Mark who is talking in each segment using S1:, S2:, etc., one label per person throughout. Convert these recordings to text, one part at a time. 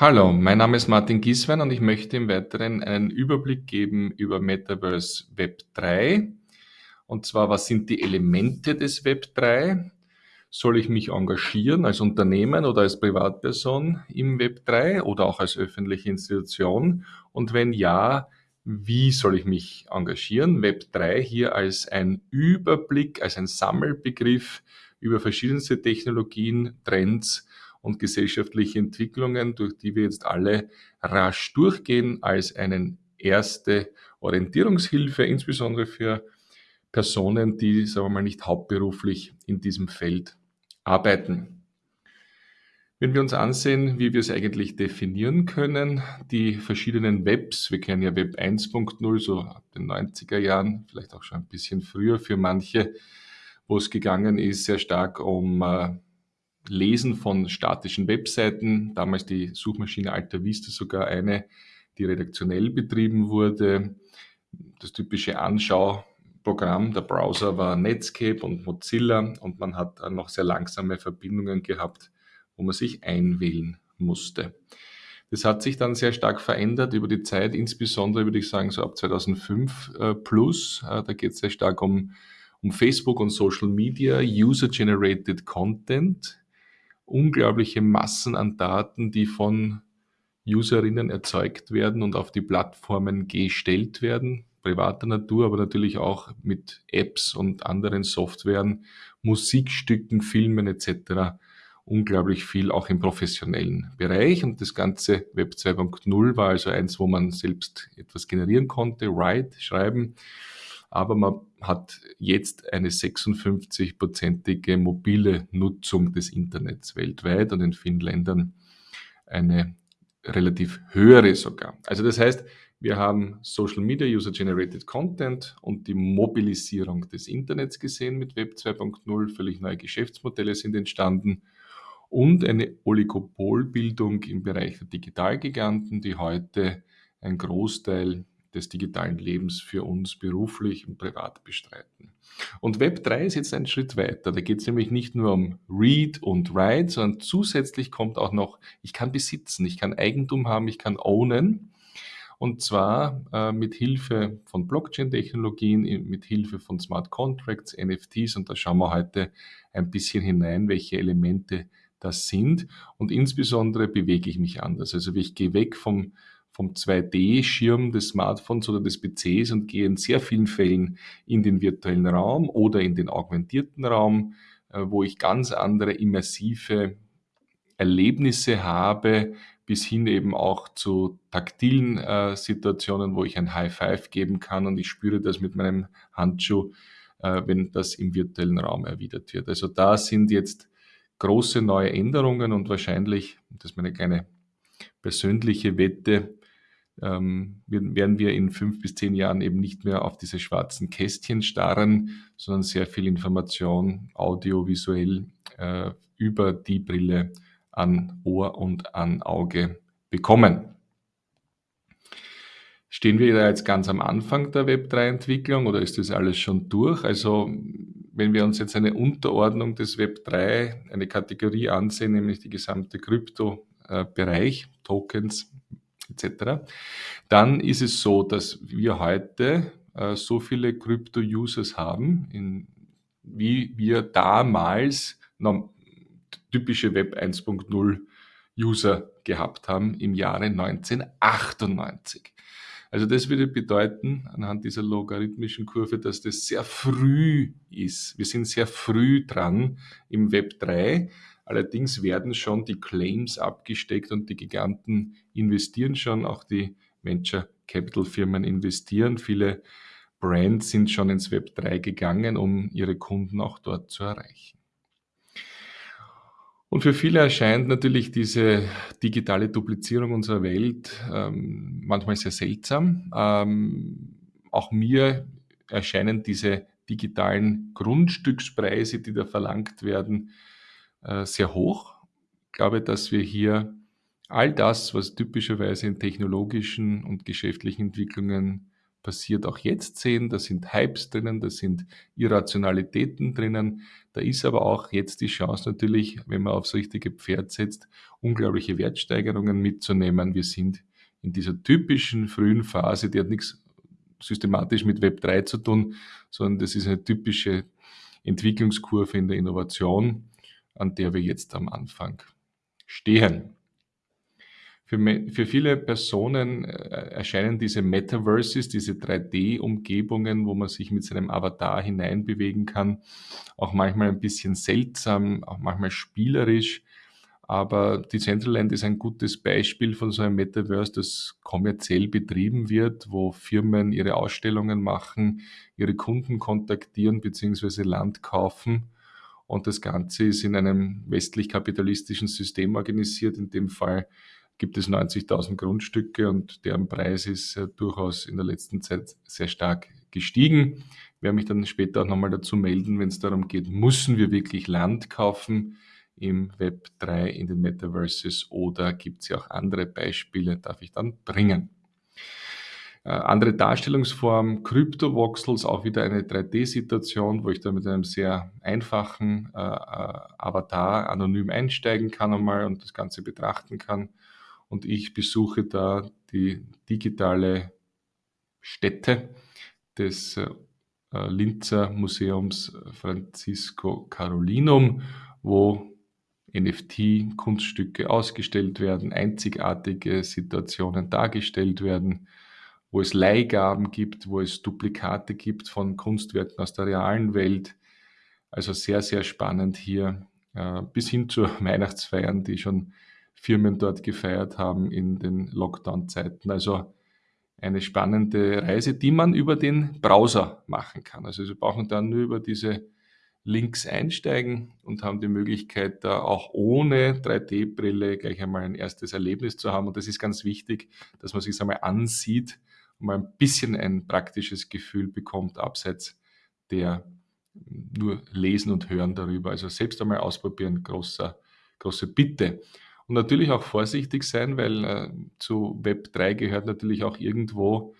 S1: Hallo, mein Name ist Martin Gieswein und ich möchte im Weiteren einen Überblick geben über Metaverse Web 3. Und zwar, was sind die Elemente des Web 3? Soll ich mich engagieren als Unternehmen oder als Privatperson im Web 3 oder auch als öffentliche Institution? Und wenn ja, wie soll ich mich engagieren? Web 3 hier als ein Überblick, als ein Sammelbegriff über verschiedenste Technologien, Trends und gesellschaftliche Entwicklungen, durch die wir jetzt alle rasch durchgehen, als eine erste Orientierungshilfe, insbesondere für Personen, die, sagen wir mal, nicht hauptberuflich in diesem Feld arbeiten. Wenn wir uns ansehen, wie wir es eigentlich definieren können, die verschiedenen Webs, wir kennen ja Web 1.0, so ab den 90er Jahren, vielleicht auch schon ein bisschen früher für manche, wo es gegangen ist, sehr stark um äh, Lesen von statischen Webseiten, damals die Suchmaschine Alta Vista sogar eine, die redaktionell betrieben wurde. Das typische Anschauprogramm, der Browser war Netscape und Mozilla und man hat noch sehr langsame Verbindungen gehabt, wo man sich einwählen musste. Das hat sich dann sehr stark verändert über die Zeit, insbesondere würde ich sagen so ab 2005 äh, plus. Äh, da geht es sehr stark um, um Facebook und Social Media, User-Generated Content unglaubliche Massen an Daten, die von Userinnen erzeugt werden und auf die Plattformen gestellt werden, privater Natur, aber natürlich auch mit Apps und anderen Softwaren, Musikstücken, Filmen etc. Unglaublich viel auch im professionellen Bereich. Und das ganze Web 2.0 war also eins, wo man selbst etwas generieren konnte, write, schreiben aber man hat jetzt eine 56-prozentige mobile Nutzung des Internets weltweit und in vielen Ländern eine relativ höhere sogar. Also das heißt, wir haben Social Media, User-Generated Content und die Mobilisierung des Internets gesehen mit Web 2.0. Völlig neue Geschäftsmodelle sind entstanden und eine Oligopolbildung im Bereich der Digitalgiganten, die heute ein Großteil des digitalen Lebens für uns beruflich und privat bestreiten. Und Web 3 ist jetzt ein Schritt weiter. Da geht es nämlich nicht nur um Read und Write, sondern zusätzlich kommt auch noch, ich kann besitzen, ich kann Eigentum haben, ich kann ownen. Und zwar äh, mit Hilfe von Blockchain-Technologien, mit Hilfe von Smart Contracts, NFTs. Und da schauen wir heute ein bisschen hinein, welche Elemente das sind. Und insbesondere bewege ich mich anders. Also ich gehe weg vom vom 2D-Schirm des Smartphones oder des PCs und gehe in sehr vielen Fällen in den virtuellen Raum oder in den augmentierten Raum, äh, wo ich ganz andere immersive Erlebnisse habe, bis hin eben auch zu taktilen äh, Situationen, wo ich ein High Five geben kann und ich spüre das mit meinem Handschuh, äh, wenn das im virtuellen Raum erwidert wird. Also da sind jetzt große neue Änderungen und wahrscheinlich, das ist meine kleine persönliche Wette, ähm, werden wir in fünf bis zehn Jahren eben nicht mehr auf diese schwarzen Kästchen starren, sondern sehr viel Information audiovisuell äh, über die Brille an Ohr und an Auge bekommen. Stehen wir da jetzt ganz am Anfang der Web3-Entwicklung oder ist das alles schon durch? Also wenn wir uns jetzt eine Unterordnung des Web3, eine Kategorie ansehen, nämlich die gesamte Krypto-Bereich, äh, Tokens, etc., dann ist es so, dass wir heute äh, so viele Krypto-Users haben, in, wie wir damals typische Web 1.0 User gehabt haben im Jahre 1998. Also das würde bedeuten, anhand dieser logarithmischen Kurve, dass das sehr früh ist. Wir sind sehr früh dran im Web 3. Allerdings werden schon die Claims abgesteckt und die Giganten investieren schon, auch die Venture Capital Firmen investieren. Viele Brands sind schon ins Web 3 gegangen, um ihre Kunden auch dort zu erreichen. Und für viele erscheint natürlich diese digitale Duplizierung unserer Welt ähm, manchmal sehr seltsam. Ähm, auch mir erscheinen diese digitalen Grundstückspreise, die da verlangt werden, äh, sehr hoch. Ich glaube, dass wir hier all das, was typischerweise in technologischen und geschäftlichen Entwicklungen passiert, auch jetzt sehen. Da sind Hypes drinnen, da sind Irrationalitäten drinnen, Da ist aber auch jetzt die Chance natürlich, wenn man aufs richtige Pferd setzt, unglaubliche Wertsteigerungen mitzunehmen. Wir sind in dieser typischen frühen Phase, die hat nichts systematisch mit Web 3 zu tun, sondern das ist eine typische Entwicklungskurve in der Innovation, an der wir jetzt am Anfang stehen. Für, für viele Personen äh, erscheinen diese Metaverses, diese 3D-Umgebungen, wo man sich mit seinem Avatar hineinbewegen kann, auch manchmal ein bisschen seltsam, auch manchmal spielerisch. Aber Decentraland ist ein gutes Beispiel von so einem Metaverse, das kommerziell betrieben wird, wo Firmen ihre Ausstellungen machen, ihre Kunden kontaktieren bzw. Land kaufen. Und das Ganze ist in einem westlich-kapitalistischen System organisiert, in dem Fall gibt es 90.000 Grundstücke und deren Preis ist äh, durchaus in der letzten Zeit sehr stark gestiegen. Ich werde mich dann später auch nochmal dazu melden, wenn es darum geht, müssen wir wirklich Land kaufen im Web 3 in den Metaverses oder gibt es ja auch andere Beispiele, darf ich dann bringen. Äh, andere Darstellungsform, Kryptovoxels, auch wieder eine 3D-Situation, wo ich da mit einem sehr einfachen äh, äh, Avatar anonym einsteigen kann einmal und das Ganze betrachten kann. Und ich besuche da die digitale Stätte des äh, Linzer Museums Francisco Carolinum, wo NFT-Kunststücke ausgestellt werden, einzigartige Situationen dargestellt werden, wo es Leihgaben gibt, wo es Duplikate gibt von Kunstwerken aus der realen Welt. Also sehr, sehr spannend hier, äh, bis hin zu Weihnachtsfeiern, die schon Firmen dort gefeiert haben in den Lockdown-Zeiten. Also eine spannende Reise, die man über den Browser machen kann. Also Sie brauchen dann nur über diese Links einsteigen und haben die Möglichkeit, da auch ohne 3D-Brille gleich einmal ein erstes Erlebnis zu haben. Und das ist ganz wichtig, dass man sich einmal ansieht mal ein bisschen ein praktisches Gefühl bekommt, abseits der nur Lesen und Hören darüber. Also selbst einmal ausprobieren, großer, große Bitte. Und natürlich auch vorsichtig sein, weil äh, zu Web 3 gehört natürlich auch irgendwo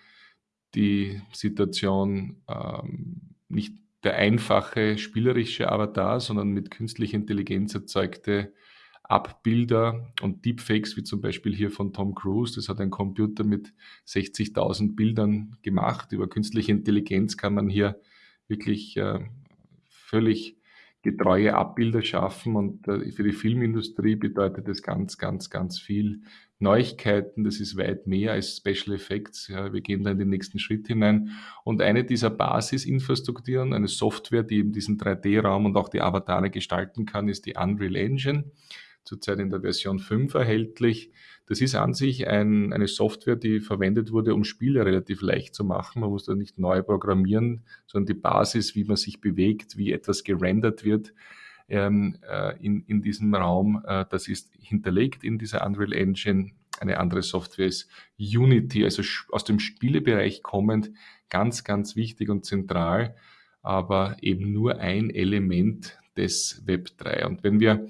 S1: die Situation, ähm, nicht der einfache spielerische Avatar, sondern mit künstlicher Intelligenz erzeugte Abbilder und Deepfakes, wie zum Beispiel hier von Tom Cruise. Das hat ein Computer mit 60.000 Bildern gemacht. Über künstliche Intelligenz kann man hier wirklich äh, völlig getreue Abbilder schaffen. Und äh, für die Filmindustrie bedeutet das ganz, ganz, ganz viel Neuigkeiten. Das ist weit mehr als Special Effects. Ja, wir gehen da in den nächsten Schritt hinein. Und eine dieser Basisinfrastrukturen, eine Software, die eben diesen 3D-Raum und auch die Avatare gestalten kann, ist die Unreal Engine zurzeit in der Version 5 erhältlich. Das ist an sich ein, eine Software, die verwendet wurde, um Spiele relativ leicht zu machen. Man muss da nicht neu programmieren, sondern die Basis, wie man sich bewegt, wie etwas gerendert wird ähm, äh, in, in diesem Raum, äh, das ist hinterlegt in dieser Unreal Engine. Eine andere Software ist Unity, also aus dem Spielebereich kommend, ganz, ganz wichtig und zentral, aber eben nur ein Element des Web 3. Und wenn wir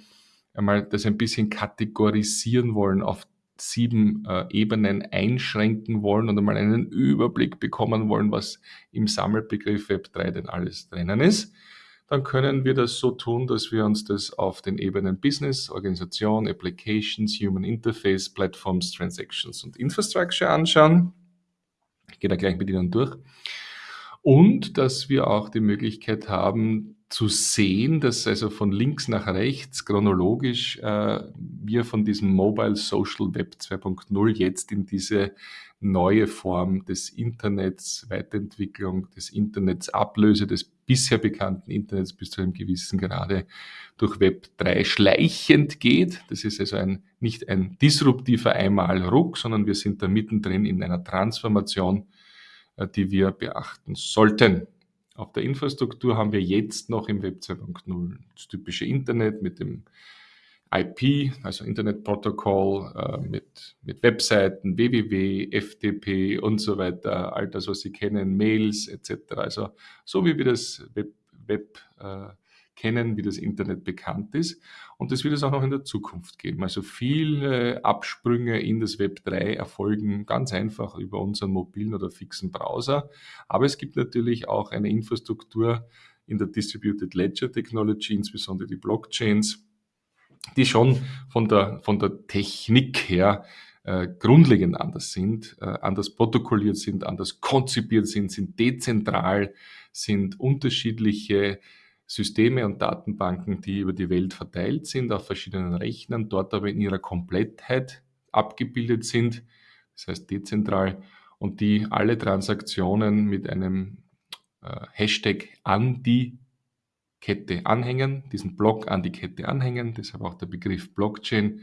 S1: einmal das ein bisschen kategorisieren wollen, auf sieben äh, Ebenen einschränken wollen und einmal einen Überblick bekommen wollen, was im Sammelbegriff Web3 denn alles drinnen ist, dann können wir das so tun, dass wir uns das auf den Ebenen Business, Organisation, Applications, Human Interface, Platforms, Transactions und Infrastructure anschauen. Ich gehe da gleich mit Ihnen durch. Und dass wir auch die Möglichkeit haben, zu sehen, dass also von links nach rechts chronologisch äh, wir von diesem Mobile Social Web 2.0 jetzt in diese neue Form des Internets, Weiterentwicklung des Internets, Ablöse des bisher bekannten Internets bis zu einem gewissen Grade durch Web 3 schleichend geht. Das ist also ein, nicht ein disruptiver Einmalruck, sondern wir sind da mittendrin in einer Transformation, äh, die wir beachten sollten. Auf der Infrastruktur haben wir jetzt noch im Web 2.0 das typische Internet mit dem IP, also Internetprotokoll, äh, mit, mit Webseiten, www, FTP und so weiter, all das, was Sie kennen, Mails etc. Also so wie wir das Web, Web äh, kennen, wie das Internet bekannt ist. Und das wird es auch noch in der Zukunft geben. Also viele Absprünge in das Web 3 erfolgen ganz einfach über unseren mobilen oder fixen Browser. Aber es gibt natürlich auch eine Infrastruktur in der Distributed Ledger Technology, insbesondere die Blockchains, die schon von der, von der Technik her äh, grundlegend anders sind, äh, anders protokolliert sind, anders konzipiert sind, sind dezentral, sind unterschiedliche Systeme und Datenbanken, die über die Welt verteilt sind, auf verschiedenen Rechnern, dort aber in ihrer Komplettheit abgebildet sind, das heißt dezentral, und die alle Transaktionen mit einem äh, Hashtag an die Kette anhängen, diesen Block an die Kette anhängen, deshalb auch der Begriff Blockchain.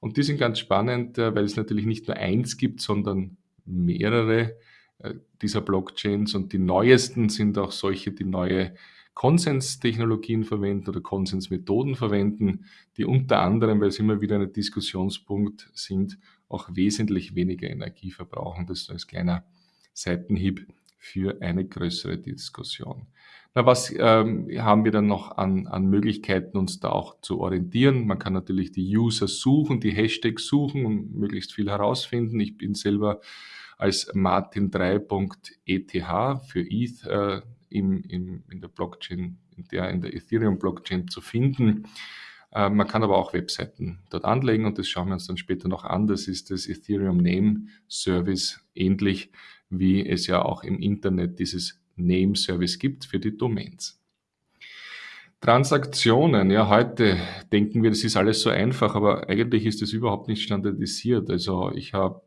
S1: Und die sind ganz spannend, äh, weil es natürlich nicht nur eins gibt, sondern mehrere äh, dieser Blockchains und die neuesten sind auch solche, die neue Konsenstechnologien verwenden oder Konsensmethoden verwenden, die unter anderem, weil es immer wieder ein Diskussionspunkt sind, auch wesentlich weniger Energie verbrauchen. Das ist als kleiner Seitenhieb für eine größere Diskussion. Na, was ähm, haben wir dann noch an, an Möglichkeiten, uns da auch zu orientieren? Man kann natürlich die User suchen, die Hashtags suchen und möglichst viel herausfinden. Ich bin selber als martin3.eth für ETH äh, im, im, in der Blockchain, in der, in der Ethereum-Blockchain zu finden. Äh, man kann aber auch Webseiten dort anlegen und das schauen wir uns dann später noch an. Das ist das Ethereum Name Service, ähnlich wie es ja auch im Internet dieses Name Service gibt für die Domains. Transaktionen, ja, heute denken wir, das ist alles so einfach, aber eigentlich ist das überhaupt nicht standardisiert. Also ich habe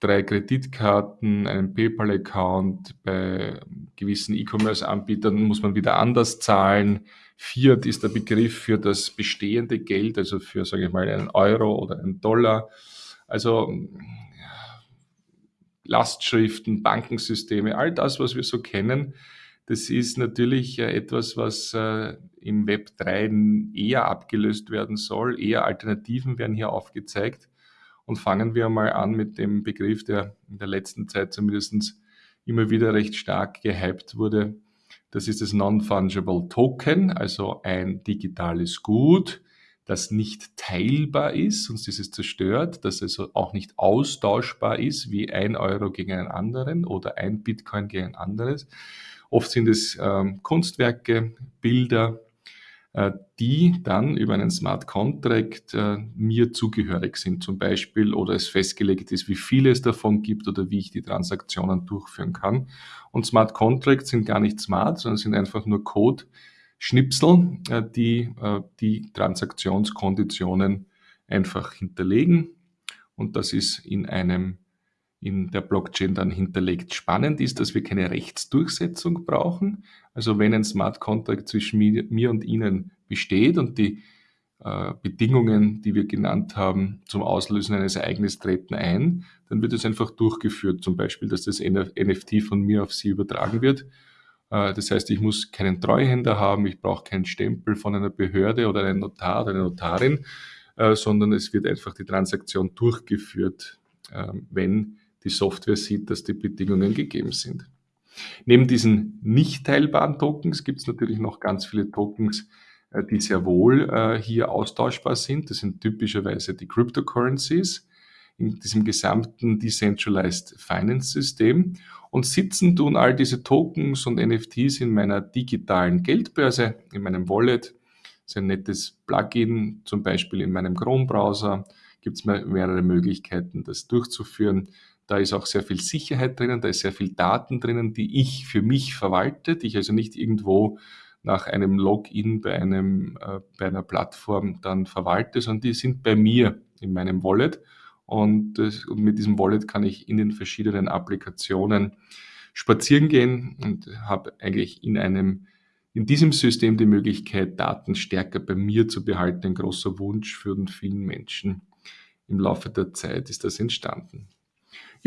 S1: drei Kreditkarten, einen PayPal-Account. Bei gewissen E-Commerce-Anbietern muss man wieder anders zahlen. Fiat ist der Begriff für das bestehende Geld, also für, sage ich mal, einen Euro oder einen Dollar. Also Lastschriften, Bankensysteme, all das, was wir so kennen, das ist natürlich äh, etwas, was äh, im Web 3 eher abgelöst werden soll. Eher Alternativen werden hier aufgezeigt. Und fangen wir mal an mit dem Begriff, der in der letzten Zeit zumindest immer wieder recht stark gehypt wurde. Das ist das Non-Fungible Token, also ein digitales Gut, das nicht teilbar ist, sonst ist es zerstört, das also auch nicht austauschbar ist, wie ein Euro gegen einen anderen oder ein Bitcoin gegen ein anderes. Oft sind es ähm, Kunstwerke, Bilder, die dann über einen Smart Contract äh, mir zugehörig sind zum Beispiel oder es festgelegt ist, wie viele es davon gibt oder wie ich die Transaktionen durchführen kann. Und Smart Contracts sind gar nicht smart, sondern sind einfach nur Code. Schnipsel, äh, die die Transaktionskonditionen einfach hinterlegen. Und das ist in einem in der Blockchain dann hinterlegt. Spannend ist, dass wir keine Rechtsdurchsetzung brauchen. Also wenn ein Smart Contract zwischen mir, und Ihnen besteht und die äh, Bedingungen, die wir genannt haben, zum Auslösen eines Ereignisses treten ein, dann wird es einfach durchgeführt. Zum Beispiel, dass das NFT von mir auf Sie übertragen wird. Äh, das heißt, ich muss keinen Treuhänder haben, ich brauche keinen Stempel von einer Behörde oder einem Notar oder einer Notarin, äh, sondern es wird einfach die Transaktion durchgeführt, äh, wenn die Software sieht, dass die Bedingungen gegeben sind. Neben diesen nicht teilbaren Tokens gibt es natürlich noch ganz viele Tokens, äh, die sehr wohl äh, hier austauschbar sind. Das sind typischerweise die Cryptocurrencies in diesem gesamten Decentralized Finance System. Und sitzen tun all diese Tokens und NFTs in meiner digitalen Geldbörse, in meinem Wallet. Das ist ein nettes Plugin, zum Beispiel in meinem Chrome-Browser gibt es mehrere Möglichkeiten, das durchzuführen. Da ist auch sehr viel Sicherheit drinnen, da ist sehr viel Daten drinnen, die ich für mich verwalte, die ich also nicht irgendwo nach einem Login bei, einem, äh, bei einer Plattform dann verwalte, sondern die sind bei mir in meinem Wallet. Und, das, und mit diesem Wallet kann ich in den verschiedenen Applikationen spazieren gehen und habe eigentlich in einem in diesem System die Möglichkeit, Daten stärker bei mir zu behalten. Ein großer Wunsch für vielen Menschen. Im Laufe der Zeit ist das entstanden.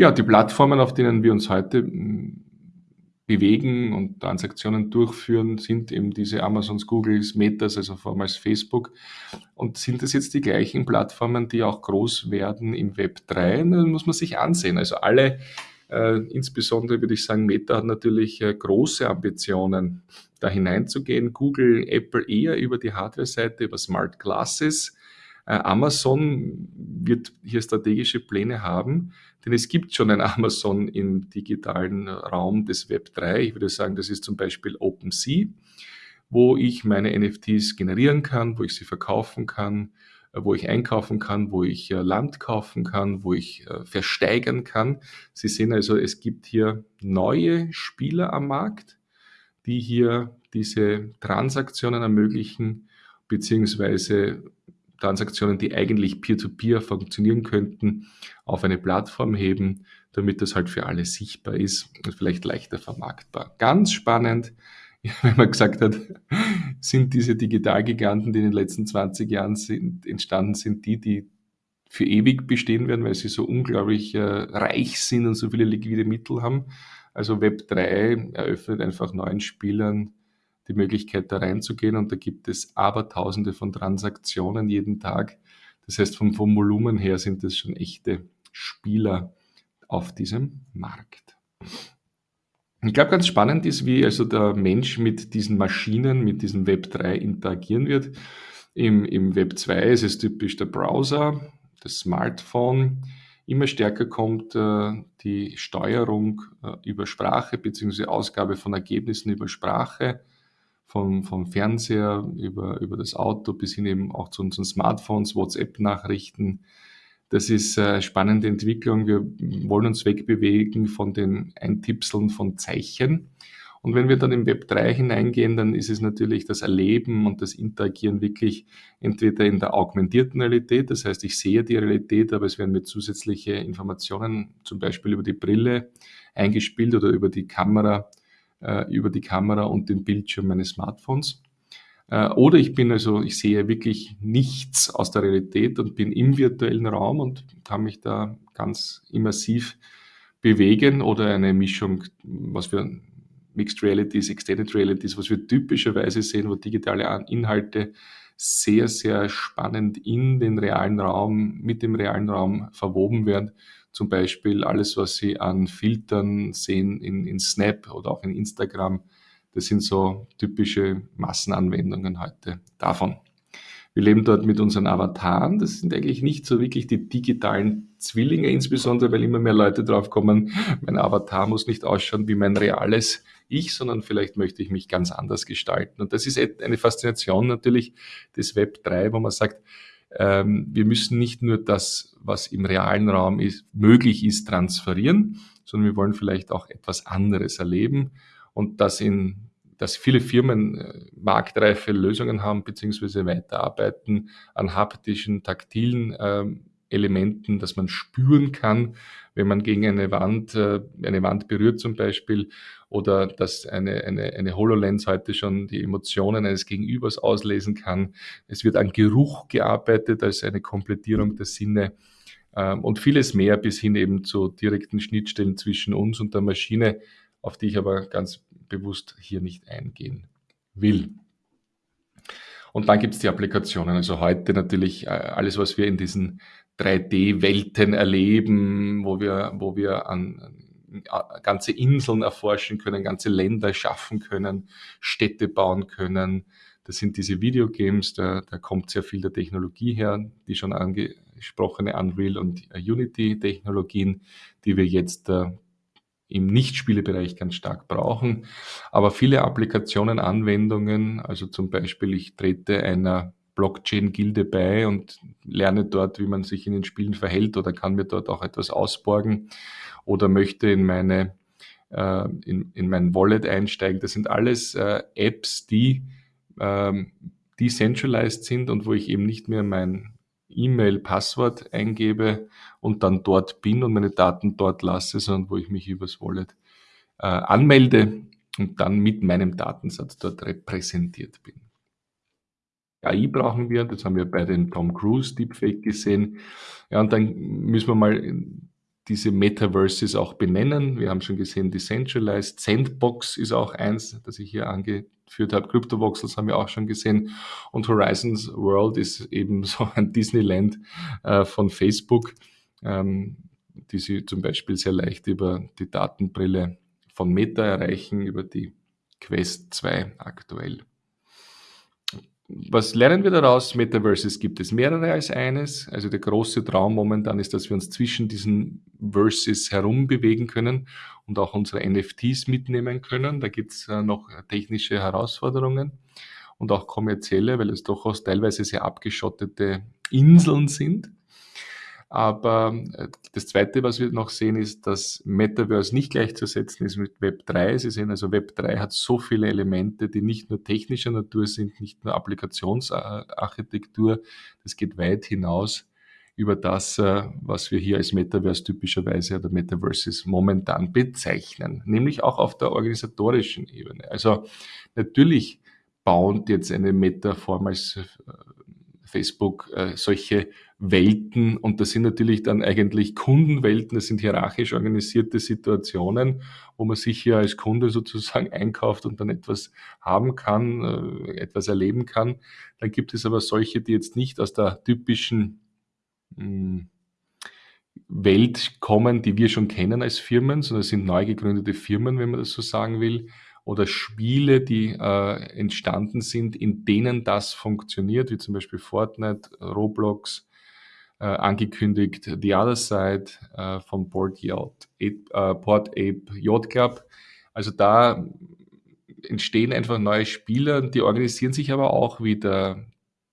S1: Ja, die Plattformen, auf denen wir uns heute hm, bewegen und Transaktionen durchführen, sind eben diese Amazons, Googles, Metas, also vormals Facebook. Und sind das jetzt die gleichen Plattformen, die auch groß werden im Web 3? Das muss man sich ansehen. Also alle, äh, insbesondere würde ich sagen, Meta hat natürlich äh, große Ambitionen, da hineinzugehen. Google, Apple eher über die Hardware-Seite, über Smart Glasses Äh, Amazon wird hier strategische Pläne haben, denn es gibt schon ein Amazon im digitalen Raum des Web 3. Ich würde sagen, das ist zum Beispiel OpenSea, wo ich meine NFTs generieren kann, wo ich sie verkaufen kann, äh, wo ich einkaufen kann, wo ich äh, Land kaufen kann, wo ich versteigern kann. Sie sehen also, es gibt hier neue Spieler am Markt, die hier diese Transaktionen ermöglichen, beziehungsweise Transaktionen, die eigentlich peer-to-peer -peer funktionieren könnten, auf eine Plattform heben, damit das halt für alle sichtbar ist und vielleicht leichter vermarktbar. Ganz spannend, wenn man gesagt hat, sind diese Digitalgiganten, die in den letzten 20 Jahren sind, entstanden sind, die, die für ewig bestehen werden, weil sie so unglaublich äh, reich sind und so viele liquide Mittel haben. Also Web 3 eröffnet einfach neuen Spielern die Möglichkeit, da reinzugehen. Und da gibt es Abertausende von Transaktionen jeden Tag. Das heißt, vom, vom Volumen her sind das schon echte Spieler auf diesem Markt. Ich glaube, ganz spannend ist, wie also der Mensch mit diesen Maschinen, mit diesem Web 3 interagieren wird. Im, Im Web 2 ist es typisch der Browser, das Smartphone. Immer stärker kommt äh, die Steuerung äh, über Sprache bzw. Ausgabe von Ergebnissen über Sprache vom, vom Fernseher über, über das Auto bis hin eben auch zu unseren Smartphones, WhatsApp-Nachrichten. Das ist eine spannende Entwicklung. Wir wollen uns wegbewegen von den Eintipseln von Zeichen. Und wenn wir dann im Web 3 hineingehen, dann ist es natürlich das Erleben und das Interagieren wirklich entweder in der augmentierten Realität, das heißt, ich sehe die Realität, aber es werden mir zusätzliche Informationen, zum Beispiel über die Brille eingespielt oder über die Kamera äh, über die Kamera und den Bildschirm meines Smartphones. Äh, oder ich bin also, ich sehe wirklich nichts aus der Realität und bin im virtuellen Raum und kann mich da ganz immersiv bewegen oder eine Mischung, was wir Mixed Realities, Extended Realities, was wir typischerweise sehen, wo digitale Inhalte sehr, sehr spannend in den realen Raum, mit dem realen Raum verwoben werden zum Beispiel alles, was Sie an Filtern sehen in, in Snap oder auch in Instagram. Das sind so typische Massenanwendungen heute davon. Wir leben dort mit unseren Avataren. Das sind eigentlich nicht so wirklich die digitalen Zwillinge, insbesondere weil immer mehr Leute drauf kommen, mein Avatar muss nicht ausschauen wie mein reales Ich, sondern vielleicht möchte ich mich ganz anders gestalten. Und das ist eine Faszination natürlich des Web 3, wo man sagt, ähm, wir müssen nicht nur das, was im realen Raum ist, möglich ist, transferieren, sondern wir wollen vielleicht auch etwas anderes erleben. Und das in dass viele Firmen äh, marktreife Lösungen haben beziehungsweise weiterarbeiten an haptischen, taktilen ähm, Elementen, dass man spüren kann, wenn man gegen eine Wand, äh, eine Wand berührt zum Beispiel, oder dass eine, eine, eine HoloLens heute schon die Emotionen eines Gegenübers auslesen kann. Es wird an Geruch gearbeitet als eine Komplettierung der Sinne ähm, und vieles mehr bis hin eben zu direkten Schnittstellen zwischen uns und der Maschine, auf die ich aber ganz bewusst hier nicht eingehen will. Und dann gibt es die Applikationen. Also heute natürlich äh, alles, was wir in diesen 3D-Welten erleben, wo wir, wo wir an äh, ganze Inseln erforschen können, ganze Länder schaffen können, Städte bauen können. Das sind diese Videogames, da, da kommt sehr viel der Technologie her, die schon angesprochene Unreal und Unity-Technologien, die wir jetzt äh, im Nichtspielebereich ganz stark brauchen. Aber viele Applikationen, Anwendungen, also zum Beispiel ich trete einer Blockchain-Gilde bei und lerne dort, wie man sich in den Spielen verhält oder kann mir dort auch etwas ausborgen oder möchte in meine äh, in, in mein Wallet einsteigen. Das sind alles äh, Apps, die ähm, decentralized sind und wo ich eben nicht mehr mein E-Mail-Passwort eingebe und dann dort bin und meine Daten dort lasse, sondern wo ich mich übers Wallet äh, anmelde und dann mit meinem Datensatz dort repräsentiert bin. AI brauchen wir, das haben wir bei dem Tom Cruise Deepfake gesehen. Ja, und dann müssen wir mal diese Metaverses auch benennen. Wir haben schon gesehen, Decentralized, Sandbox ist auch eins, das ich hier angeführt habe. Cryptovoxels haben wir auch schon gesehen. Und Horizons World ist eben so ein Disneyland äh, von Facebook, ähm, die Sie zum Beispiel sehr leicht über die Datenbrille von Meta erreichen, über die Quest 2 aktuell. Was lernen wir daraus? Metaverses gibt es mehrere als eines. Also der große Traum momentan ist, dass wir uns zwischen diesen Verses herum bewegen können und auch unsere NFTs mitnehmen können. Da gibt es äh, noch technische Herausforderungen und auch kommerzielle, weil es durchaus teilweise sehr abgeschottete Inseln sind. Aber äh, das Zweite, was wir noch sehen, ist, dass Metaverse nicht gleichzusetzen ist mit Web 3. Sie sehen also, Web 3 hat so viele Elemente, die nicht nur technischer Natur sind, nicht nur Applikationsarchitektur. Das geht weit hinaus über das, äh, was wir hier als Metaverse typischerweise oder Metaverses momentan bezeichnen, nämlich auch auf der organisatorischen Ebene. Also natürlich baut jetzt eine Metaform als äh, Facebook solche Welten und das sind natürlich dann eigentlich Kundenwelten, das sind hierarchisch organisierte Situationen, wo man sich hier als Kunde sozusagen einkauft und dann etwas haben kann, äh, etwas erleben kann. Dann gibt es aber solche, die jetzt nicht aus der typischen mh, hm, Welt kommen, die wir schon kennen als Firmen, sondern es sind neu gegründete Firmen, wenn man das so sagen will, oder Spiele, die äh, entstanden sind, in denen das funktioniert, wie zum Beispiel Fortnite, Roblox, äh, angekündigt The Other Side äh, von Board Yacht, äh, Port Ape Yacht Club. Also da entstehen einfach neue Spieler, die organisieren sich aber auch wieder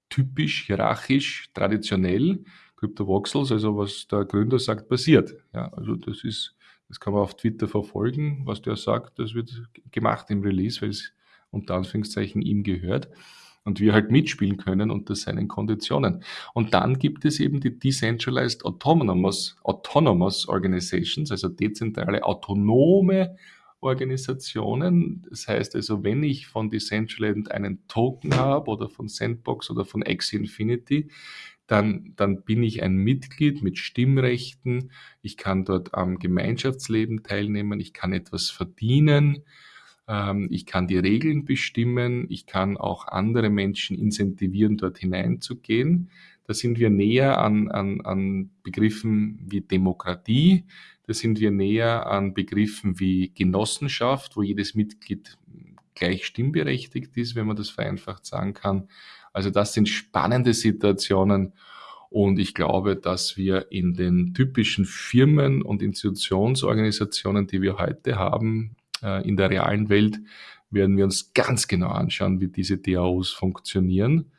S1: typisch, hierarchisch, traditionell. Crypto-Voxels, also was der Gründer sagt, passiert. Ja, also das ist das kann man auf Twitter verfolgen, was der sagt. Das wird gemacht im Release, weil es unter Anführungszeichen ihm gehört und wir halt mitspielen können unter seinen Konditionen. Und dann gibt es eben die Decentralized Autonomous, Autonomous Organizations, also dezentrale autonome Organisationen. Das heißt also, wenn ich von Decentraland einen Token habe oder von Sandbox oder von Axie Infinity, dann, dann bin ich ein Mitglied mit Stimmrechten, ich kann dort am Gemeinschaftsleben teilnehmen, ich kann etwas verdienen, ich kann die Regeln bestimmen, ich kann auch andere Menschen incentivieren, dort hineinzugehen. Da sind wir näher an, an, an Begriffen wie Demokratie, da sind wir näher an Begriffen wie Genossenschaft, wo jedes Mitglied gleich stimmberechtigt ist, wenn man das vereinfacht sagen kann. Also das sind spannende Situationen und ich glaube, dass wir in den typischen Firmen und Institutionsorganisationen, die wir heute haben, in der realen Welt, werden wir uns ganz genau anschauen, wie diese DAOs funktionieren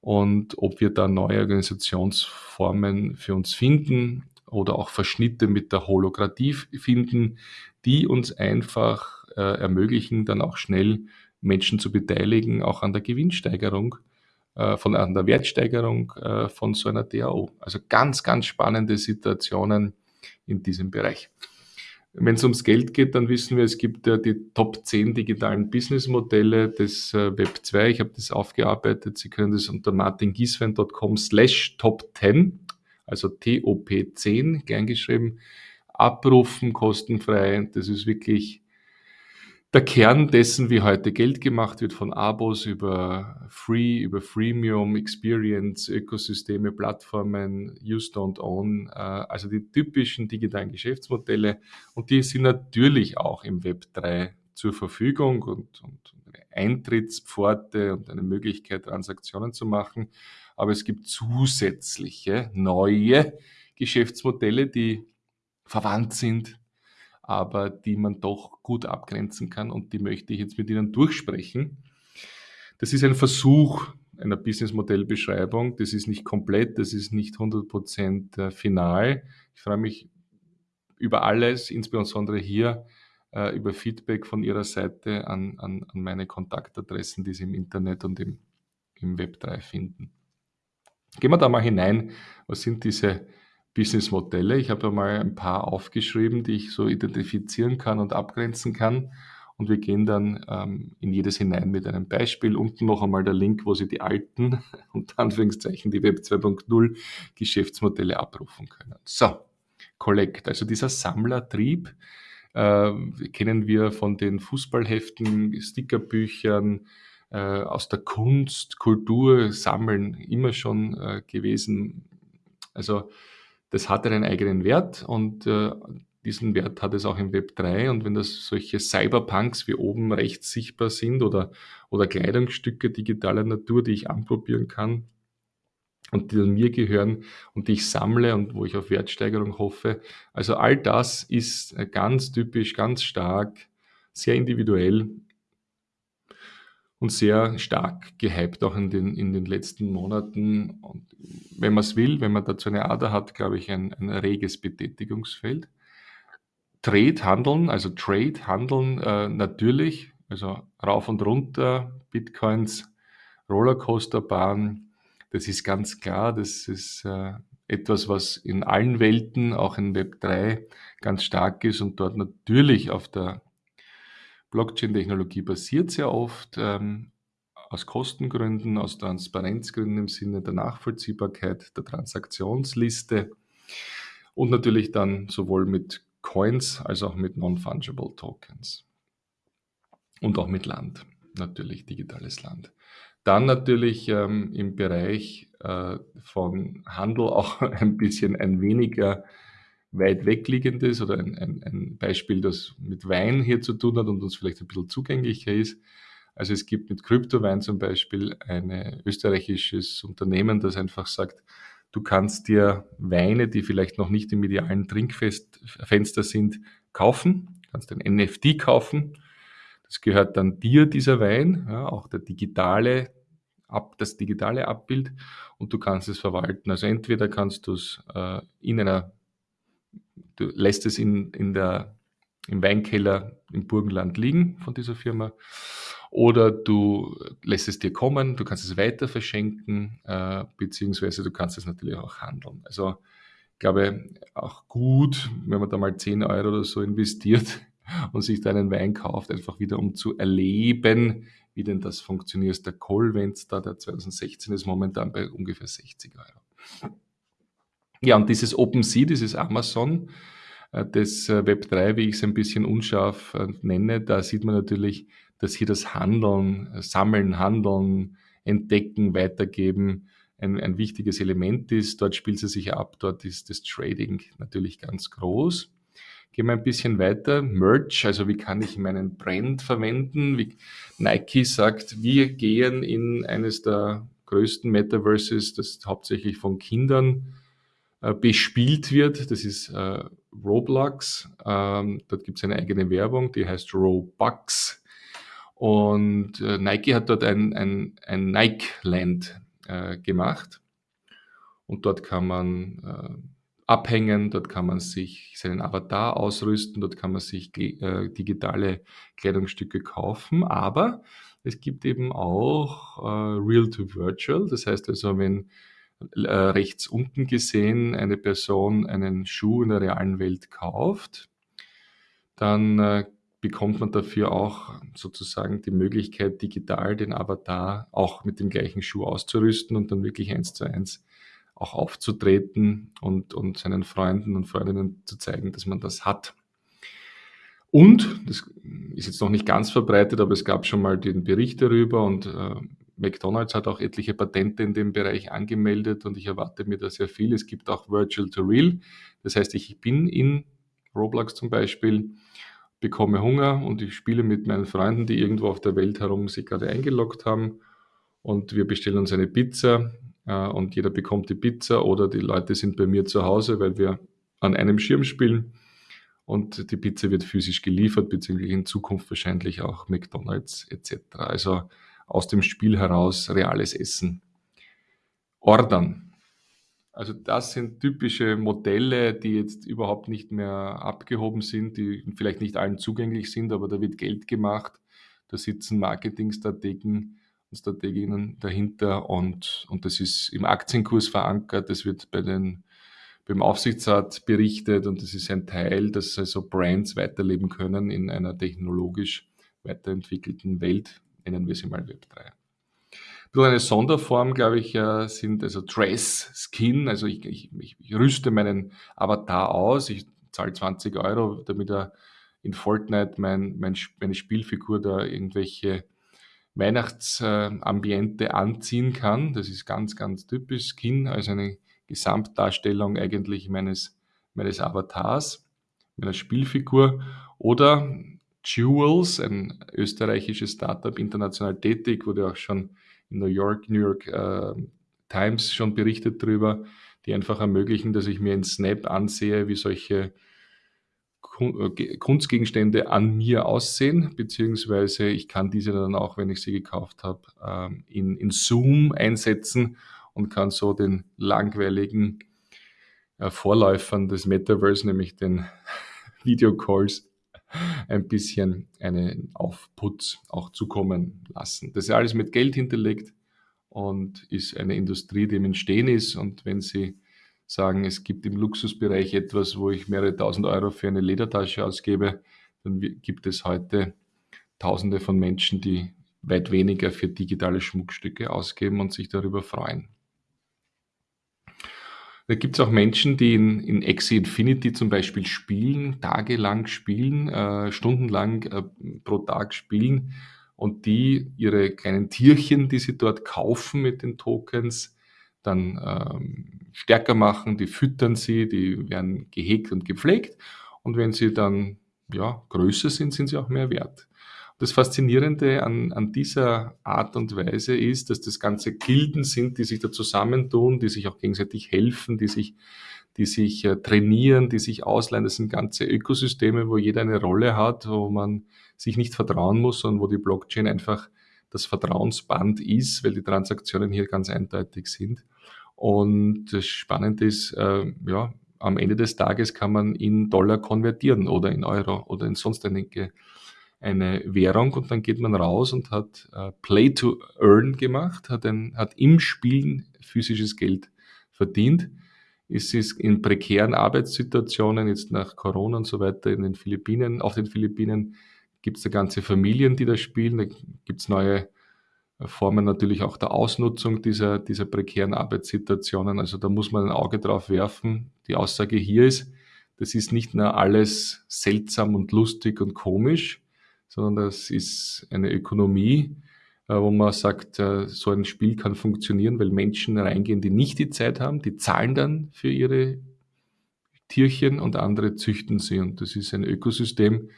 S1: und ob wir da neue Organisationsformen für uns finden oder auch Verschnitte mit der Holokratie finden, die uns einfach äh, ermöglichen, dann auch schnell Menschen zu beteiligen, auch an der Gewinnsteigerung äh, von an der Wertsteigerung äh, von so einer DAO. Also ganz, ganz spannende Situationen in diesem Bereich. Wenn es ums Geld geht, dann wissen wir, es gibt ja die Top 10 digitalen Businessmodelle des äh, Web 2. Ich habe das aufgearbeitet. Sie können das unter martingieswein.com slash top 10, also TOP10, gern geschrieben, abrufen, kostenfrei. Das ist wirklich der Kern dessen, wie heute Geld gemacht wird, von Abos über Free, über Freemium, Experience, Ökosysteme, Plattformen, Use Don't Own, äh, also die typischen digitalen Geschäftsmodelle. Und die sind natürlich auch im Web 3 zur Verfügung und, und Eintrittspforte und eine Möglichkeit, Transaktionen zu machen. Aber es gibt zusätzliche neue Geschäftsmodelle, die verwandt sind, aber die man doch gut abgrenzen kann und die möchte ich jetzt mit Ihnen durchsprechen. Das ist ein Versuch einer Businessmodellbeschreibung. Das ist nicht komplett, das ist nicht 100% äh, final. Ich freue mich über alles, insbesondere hier äh, über Feedback von Ihrer Seite an, an, an meine Kontaktadressen, die Sie im Internet und im, im Web 3 finden. Gehen wir da mal hinein. Was sind diese Businessmodelle. Ich habe mal ein paar aufgeschrieben, die ich so identifizieren kann und abgrenzen kann. Und wir gehen dann ähm, in jedes hinein mit einem Beispiel. Unten noch einmal der Link, wo Sie die alten, unter Anführungszeichen, die Web 2.0 Geschäftsmodelle abrufen können. So, Collect, also dieser Sammlertrieb, äh, kennen wir von den Fußballheften, Stickerbüchern, äh, aus der Kunst, Kultur, Sammeln immer schon äh, gewesen. Also das hat einen eigenen Wert und äh, diesen Wert hat es auch im Web 3 und wenn das solche Cyberpunks wie oben rechts sichtbar sind oder, oder Kleidungsstücke digitaler Natur, die ich anprobieren kann und die mir gehören und die ich sammle und wo ich auf Wertsteigerung hoffe. Also all das ist ganz typisch, ganz stark, sehr individuell und sehr stark gehypt auch in den, in den letzten Monaten. Und wenn man es will, wenn man dazu eine Ader hat, glaube ich, ein, ein reges Betätigungsfeld. Trade, Handeln, also Trade, Handeln äh, natürlich, also rauf und runter, Bitcoins, Rollercoasterbahn, das ist ganz klar, das ist äh, etwas, was in allen Welten, auch in Web 3, ganz stark ist und dort natürlich auf der Blockchain-Technologie basiert sehr oft, ähm, aus Kostengründen, aus Transparenzgründen im Sinne der Nachvollziehbarkeit der Transaktionsliste und natürlich dann sowohl mit Coins als auch mit Non-Fungible Tokens und auch mit Land, natürlich digitales Land. Dann natürlich ähm, im Bereich äh, von Handel auch ein bisschen ein weniger weit wegliegendes oder ein, ein, ein Beispiel, das mit Wein hier zu tun hat und uns vielleicht ein bisschen zugänglicher ist. Also es gibt mit Kryptowein zum Beispiel ein österreichisches Unternehmen, das einfach sagt, du kannst dir Weine, die vielleicht noch nicht im idealen Trinkfenster sind, kaufen, kannst ein NFT kaufen. Das gehört dann dir, dieser Wein, ja, auch der digitale, ab, das digitale Abbild und du kannst es verwalten. Also entweder kannst du es äh, in einer du lässt es in, in der, im Weinkeller im Burgenland liegen von dieser Firma oder du lässt es dir kommen, du kannst es weiter verschenken, äh, beziehungsweise du kannst es natürlich auch handeln. Also ich glaube, auch gut, wenn man da mal 10 Euro oder so investiert und sich da einen Wein kauft, einfach wieder um zu erleben, wie denn das funktioniert. Der Colvents da, der 2016 ist momentan bei ungefähr 60 Euro. Ja, und dieses OpenSea, dieses Amazon, äh, das äh, Web3, wie ich es ein bisschen unscharf äh, nenne, da sieht man natürlich, dass hier das Handeln, Sammeln, Handeln, Entdecken, Weitergeben ein, ein wichtiges Element ist. Dort spielt es sich ab, dort ist das Trading natürlich ganz groß. Gehen wir ein bisschen weiter. Merch, also wie kann ich meinen Brand verwenden? Wie Nike sagt, wir gehen in eines der größten Metaverses, das hauptsächlich von Kindern äh, bespielt wird. Das ist äh, Roblox. Ähm, dort gibt es eine eigene Werbung, die heißt Robux. Und äh, Nike hat dort ein, ein, ein Nike-Land äh, gemacht. Und dort kann man äh, abhängen, dort kann man sich seinen Avatar ausrüsten, dort kann man sich digitale Kleidungsstücke kaufen. Aber es gibt eben auch äh, Real to Virtual. Das heißt also, wenn äh, rechts unten gesehen eine Person einen Schuh in der realen Welt kauft, dann äh, bekommt man dafür auch sozusagen die Möglichkeit, digital den Avatar auch mit dem gleichen Schuh auszurüsten und dann wirklich eins zu eins auch aufzutreten und, und seinen Freunden und Freundinnen zu zeigen, dass man das hat. Und, das ist jetzt noch nicht ganz verbreitet, aber es gab schon mal den Bericht darüber und äh, McDonald's hat auch etliche Patente in dem Bereich angemeldet und ich erwarte mir da sehr viel. Es gibt auch Virtual to Real. Das heißt, ich bin in Roblox zum Beispiel, bekomme Hunger und ich spiele mit meinen Freunden, die irgendwo auf der Welt herum sich gerade eingeloggt haben und wir bestellen uns eine Pizza äh, und jeder bekommt die Pizza oder die Leute sind bei mir zu Hause, weil wir an einem Schirm spielen und die Pizza wird physisch geliefert, beziehungsweise in Zukunft wahrscheinlich auch McDonald's etc. Also aus dem Spiel heraus reales Essen. Ordern. Also das sind typische Modelle, die jetzt überhaupt nicht mehr abgehoben sind, die vielleicht nicht allen zugänglich sind, aber da wird Geld gemacht, da sitzen Marketingstrategen und Strateginnen dahinter und, und das ist im Aktienkurs verankert, das wird bei den, beim Aufsichtsrat berichtet und das ist ein Teil, dass also Brands weiterleben können in einer technologisch weiterentwickelten Welt, nennen wir sie mal Web 3. Nur eine Sonderform, glaube ich, sind also Dress, Skin, also ich, ich, ich rüste meinen Avatar aus, ich zahle 20 Euro, damit er in Fortnite mein, mein, meine Spielfigur da irgendwelche Weihnachtsambiente anziehen kann. Das ist ganz, ganz typisch. Skin, also eine Gesamtdarstellung eigentlich meines, meines Avatars. meiner Spielfigur. Oder Jewels, ein österreichisches Startup, international tätig, wurde auch schon in New York, New York äh, Times schon berichtet darüber, die einfach ermöglichen, dass ich mir in Snap ansehe, wie solche äh, Kunstgegenstände an mir aussehen, beziehungsweise ich kann diese dann auch, wenn ich sie gekauft habe, ähm, in, in Zoom einsetzen und kann so den langweiligen äh, Vorläufern des Metaverse, nämlich den Videocalls, ein bisschen einen Aufputz auch zukommen lassen. Das ist alles mit Geld hinterlegt und ist eine Industrie, die im Entstehen ist. Und wenn Sie sagen, es gibt im Luxusbereich etwas, wo ich mehrere tausend Euro für eine Ledertasche ausgebe, dann gibt es heute Tausende von Menschen, die weit weniger für digitale Schmuckstücke ausgeben und sich darüber freuen. Da gibt es auch Menschen, die in, in Axie Infinity zum Beispiel spielen, tagelang spielen, äh, stundenlang äh, pro Tag spielen und die ihre kleinen Tierchen, die sie dort kaufen mit den Tokens, dann ähm, stärker machen, die füttern sie, die werden gehegt und gepflegt und wenn sie dann ja, größer sind, sind sie auch mehr wert. Das Faszinierende an, an dieser Art und Weise ist, dass das ganze Gilden sind, die sich da zusammentun, die sich auch gegenseitig helfen, die sich, die sich äh, trainieren, die sich ausleihen. Das sind ganze Ökosysteme, wo jeder eine Rolle hat, wo man sich nicht vertrauen muss, sondern wo die Blockchain einfach das Vertrauensband ist, weil die Transaktionen hier ganz eindeutig sind. Und das Spannende ist, äh, ja, am Ende des Tages kann man in Dollar konvertieren oder in Euro oder in sonst einige eine Währung und dann geht man raus und hat äh, Play to Earn gemacht, hat, ein, hat im Spielen physisches Geld verdient. Es ist in prekären Arbeitssituationen, jetzt nach Corona und so weiter, in den Philippinen, auf den Philippinen gibt es da ganze Familien, die da spielen. Da gibt es neue Formen natürlich auch der Ausnutzung dieser, dieser prekären Arbeitssituationen. Also da muss man ein Auge drauf werfen. Die Aussage hier ist, das ist nicht nur alles seltsam und lustig und komisch, sondern das ist eine Ökonomie, äh, wo man sagt, äh, so ein Spiel kann funktionieren, weil Menschen reingehen, die nicht die Zeit haben, die zahlen dann für ihre Tierchen und andere züchten sie. Und das ist ein Ökosystem,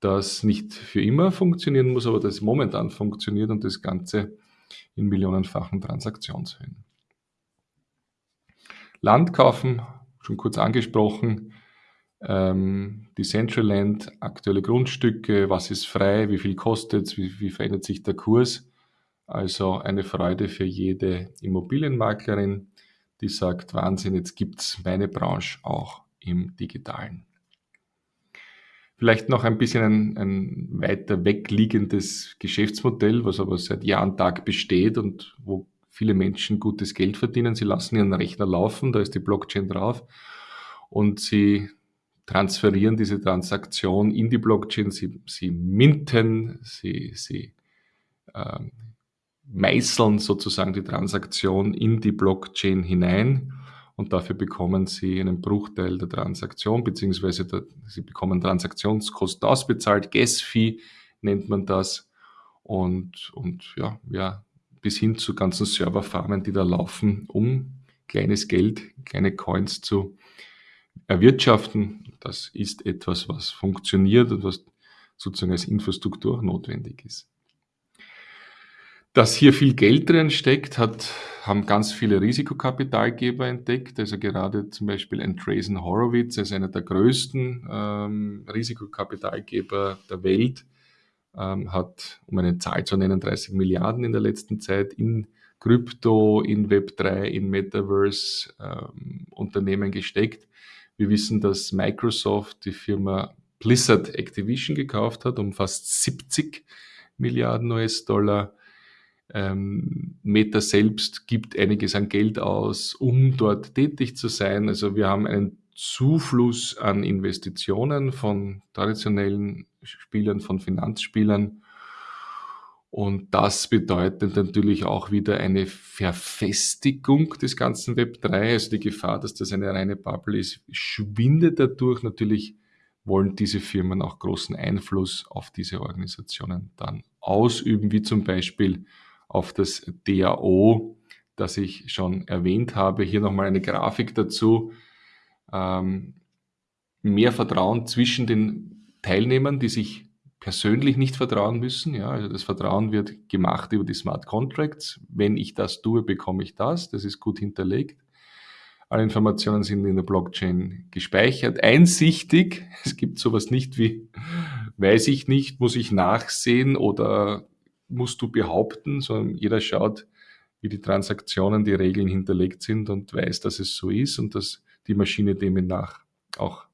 S1: das nicht für immer funktionieren muss, aber das momentan funktioniert und das Ganze in millionenfachen Transaktionshöhen. Land kaufen, schon kurz angesprochen, ähm, Decentraland, aktuelle Grundstücke, was ist frei, wie viel kostet es, wie, wie verändert sich der Kurs. Also eine Freude für jede Immobilienmaklerin, die sagt, Wahnsinn, jetzt gibt es meine Branche auch im digitalen. Vielleicht noch ein bisschen ein, ein weiter wegliegendes Geschäftsmodell, was aber seit Jahr und Tag besteht und wo viele Menschen gutes Geld verdienen. Sie lassen ihren Rechner laufen, da ist die Blockchain drauf und sie transferieren diese Transaktion in die Blockchain, sie, sie minten, sie, sie ähm, meißeln sozusagen die Transaktion in die Blockchain hinein. Und dafür bekommen sie einen Bruchteil der Transaktion, beziehungsweise der, sie bekommen Transaktionskosten ausbezahlt, Gas-Fee nennt man das. Und, und ja, ja, bis hin zu ganzen Serverfarmen, die da laufen, um kleines Geld, kleine Coins zu erwirtschaften. Das ist etwas, was funktioniert und was sozusagen als Infrastruktur notwendig ist. Dass hier viel Geld drin steckt, hat, haben ganz viele Risikokapitalgeber entdeckt. Also gerade zum Beispiel Andreessen Horowitz als einer der größten ähm, Risikokapitalgeber der Welt ähm, hat, um eine Zahl zu nennen, 30 Milliarden in der letzten Zeit in Krypto, in Web3, in Metaverse ähm, Unternehmen gesteckt. Wir wissen, dass Microsoft die Firma Blizzard Activision gekauft hat um fast 70 Milliarden US-Dollar. Ähm, Meta selbst gibt einiges an Geld aus, um dort tätig zu sein. Also wir haben einen Zufluss an Investitionen von traditionellen Spielern, von Finanzspielern und das bedeutet natürlich auch wieder eine Verfestigung des ganzen Web 3. Also die Gefahr, dass das eine reine Bubble ist, schwindet dadurch. Natürlich wollen diese Firmen auch großen Einfluss auf diese Organisationen dann ausüben, wie zum Beispiel auf das DAO, das ich schon erwähnt habe. Hier nochmal eine Grafik dazu. Ähm, mehr Vertrauen zwischen den Teilnehmern, die sich persönlich nicht vertrauen müssen. Ja, also das Vertrauen wird gemacht über die Smart Contracts. Wenn ich das tue, bekomme ich das. Das ist gut hinterlegt. Alle Informationen sind in der Blockchain gespeichert, einsichtig. Es gibt sowas nicht wie, weiß ich nicht, muss ich nachsehen oder musst du behaupten, sondern jeder schaut, wie die Transaktionen, die Regeln hinterlegt sind und weiß, dass es so ist und dass die Maschine demnach auch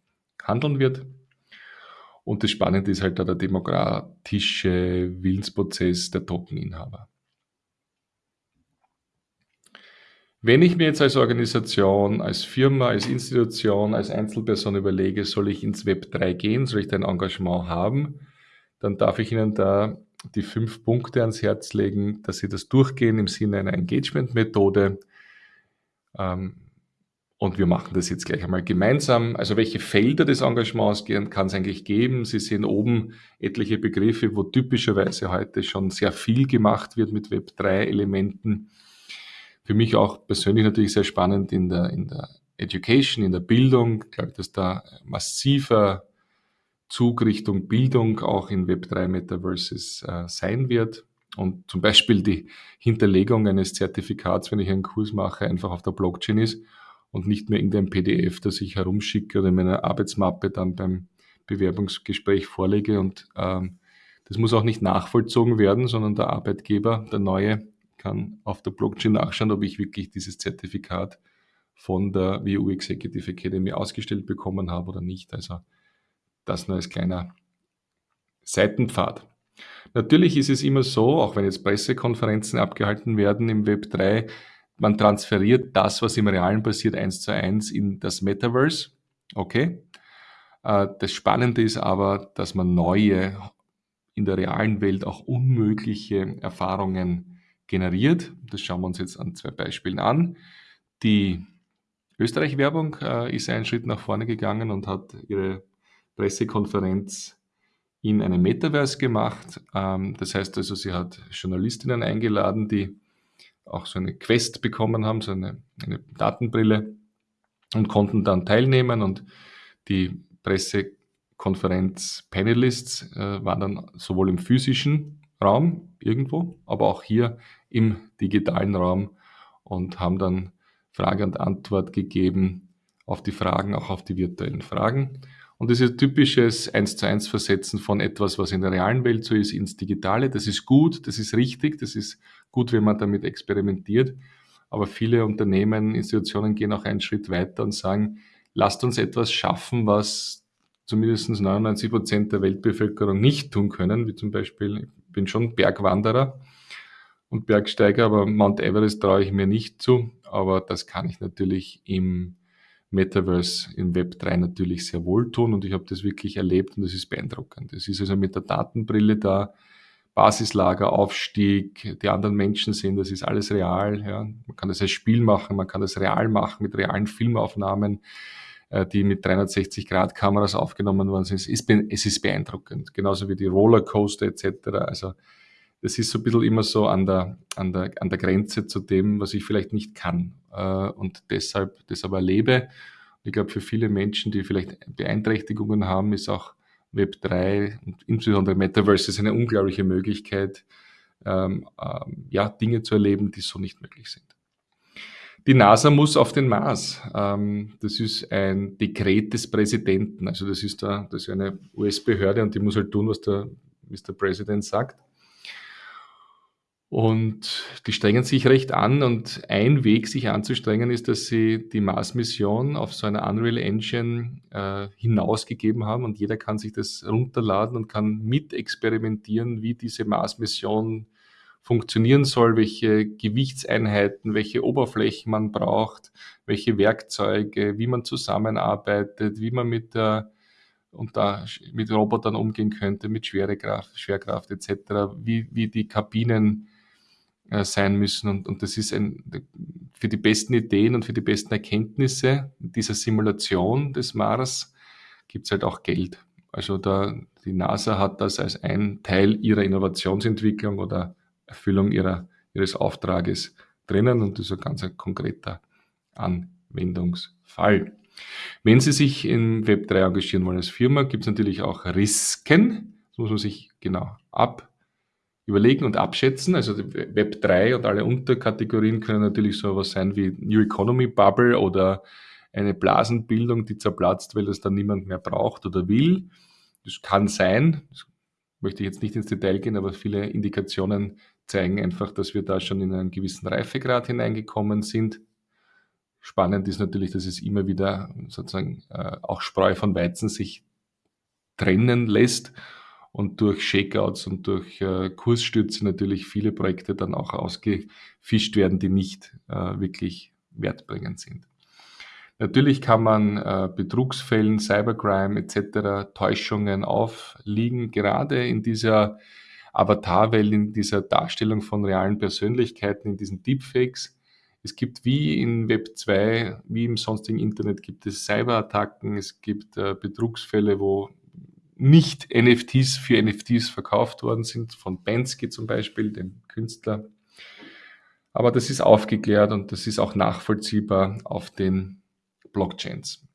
S1: handeln wird. Und das Spannende ist halt da der demokratische Willensprozess der Tokeninhaber. Wenn ich mir jetzt als Organisation, als Firma, als Institution, als Einzelperson überlege, soll ich ins Web 3 gehen, soll ich da ein Engagement haben, dann darf ich Ihnen da die fünf Punkte ans Herz legen, dass Sie das durchgehen im Sinne einer Engagement-Methode. Ähm, und wir machen das jetzt gleich einmal gemeinsam. Also welche Felder des Engagements kann es eigentlich geben? Sie sehen oben etliche Begriffe, wo typischerweise heute schon sehr viel gemacht wird mit Web3-Elementen. Für mich auch persönlich natürlich sehr spannend in der, in der Education, in der Bildung. Ich glaube, dass da massiver Zug Richtung Bildung auch in Web3 Metaverses äh, sein wird. Und zum Beispiel die Hinterlegung eines Zertifikats, wenn ich einen Kurs mache, einfach auf der Blockchain ist und nicht mehr irgendein PDF, das ich herumschicke oder in meiner Arbeitsmappe dann beim Bewerbungsgespräch vorlege. Und ähm, das muss auch nicht nachvollzogen werden, sondern der Arbeitgeber, der neue, kann auf der Blockchain nachschauen, ob ich wirklich dieses Zertifikat von der WU Executive Academy ausgestellt bekommen habe oder nicht. Also das nur als kleiner Seitenpfad. Natürlich ist es immer so, auch wenn jetzt Pressekonferenzen abgehalten werden im Web 3, man transferiert das, was im Realen passiert, eins zu eins in das Metaverse. Okay. Äh, das Spannende ist aber, dass man neue, in der realen Welt auch unmögliche Erfahrungen generiert. Das schauen wir uns jetzt an zwei Beispielen an. Die Österreich-Werbung äh, ist einen Schritt nach vorne gegangen und hat ihre Pressekonferenz in einem Metaverse gemacht. Ähm, das heißt also, sie hat Journalistinnen eingeladen, die auch so eine Quest bekommen haben, so eine, eine Datenbrille und konnten dann teilnehmen und die Pressekonferenz Panelists äh, waren dann sowohl im physischen Raum irgendwo, aber auch hier im digitalen Raum und haben dann Frage und Antwort gegeben auf die Fragen, auch auf die virtuellen Fragen. Und ist typisches eins zu eins Versetzen von etwas, was in der realen Welt so ist, ins Digitale. Das ist gut, das ist richtig, das ist gut, wenn man damit experimentiert. Aber viele Unternehmen, Institutionen gehen auch einen Schritt weiter und sagen, lasst uns etwas schaffen, was zumindest 99 Prozent der Weltbevölkerung nicht tun können, wie zum Beispiel, ich bin schon Bergwanderer und Bergsteiger, aber Mount Everest traue ich mir nicht zu, aber das kann ich natürlich im Metaverse im Web 3 natürlich sehr wohl tun und ich habe das wirklich erlebt und das ist beeindruckend. Es ist also mit der Datenbrille da, Basislager, Aufstieg, die anderen Menschen sehen, das ist alles real. Ja. Man kann das als Spiel machen, man kann das real machen mit realen Filmaufnahmen, äh, die mit 360-Grad-Kameras aufgenommen worden sind. Es ist, es ist beeindruckend, genauso wie die Rollercoaster etc. Also das ist so ein bisschen immer so an der, an der, an der Grenze zu dem, was ich vielleicht nicht kann äh, und deshalb das aber erlebe. Ich glaube, für viele Menschen, die vielleicht Beeinträchtigungen haben, ist auch Web 3 und insbesondere Metaverse ist eine unglaubliche Möglichkeit, ähm, ähm, ja, Dinge zu erleben, die so nicht möglich sind. Die NASA muss auf den Mars. Ähm, das ist ein Dekret des Präsidenten. Also das ist, da, das ist eine US-Behörde und die muss halt tun, was der Mr. President sagt. Und die strengen sich recht an und ein Weg, sich anzustrengen, ist, dass sie die Mars-Mission auf so einer Unreal Engine äh, hinausgegeben haben und jeder kann sich das runterladen und kann mit experimentieren, wie diese Mars-Mission funktionieren soll, welche Gewichtseinheiten, welche Oberflächen man braucht, welche Werkzeuge, wie man zusammenarbeitet, wie man mit der und da mit Robotern umgehen könnte, mit Schwerekraft, Schwerkraft etc., wie, wie die Kabinen äh, sein müssen. Und, und das ist ein, für die besten Ideen und für die besten Erkenntnisse dieser Simulation des Mars gibt es halt auch Geld. Also da, die NASA hat das als ein Teil ihrer Innovationsentwicklung oder Erfüllung ihrer, ihres Auftrages drinnen und das ist ein ganz konkreter Anwendungsfall. Wenn Sie sich im Web 3 engagieren wollen als Firma, gibt es natürlich auch Risiken. Das muss man sich genau ab überlegen und abschätzen. Also Web 3 und alle Unterkategorien können natürlich so etwas sein wie New Economy Bubble oder eine Blasenbildung, die zerplatzt, weil das dann niemand mehr braucht oder will. Das kann sein. Das möchte ich jetzt nicht ins Detail gehen, aber viele Indikationen zeigen einfach, dass wir da schon in einen gewissen Reifegrad hineingekommen sind. Spannend ist natürlich, dass es immer wieder sozusagen äh, auch Spreu von Weizen sich trennen lässt und durch Shakeouts und durch äh, Kursstürze natürlich viele Projekte dann auch ausgefischt werden, die nicht äh, wirklich wertbringend sind. Natürlich kann man äh, Betrugsfällen, Cybercrime etc., Täuschungen aufliegen, gerade in dieser Avatarwelt, in dieser Darstellung von realen Persönlichkeiten, in diesen Deepfakes. Es gibt wie in Web 2, wie im sonstigen Internet, gibt es Cyberattacken, es gibt äh, Betrugsfälle, wo nicht NFTs für NFTs verkauft worden sind, von Bensky zum Beispiel, dem Künstler. Aber das ist aufgeklärt und das ist auch nachvollziehbar auf den Blockchains.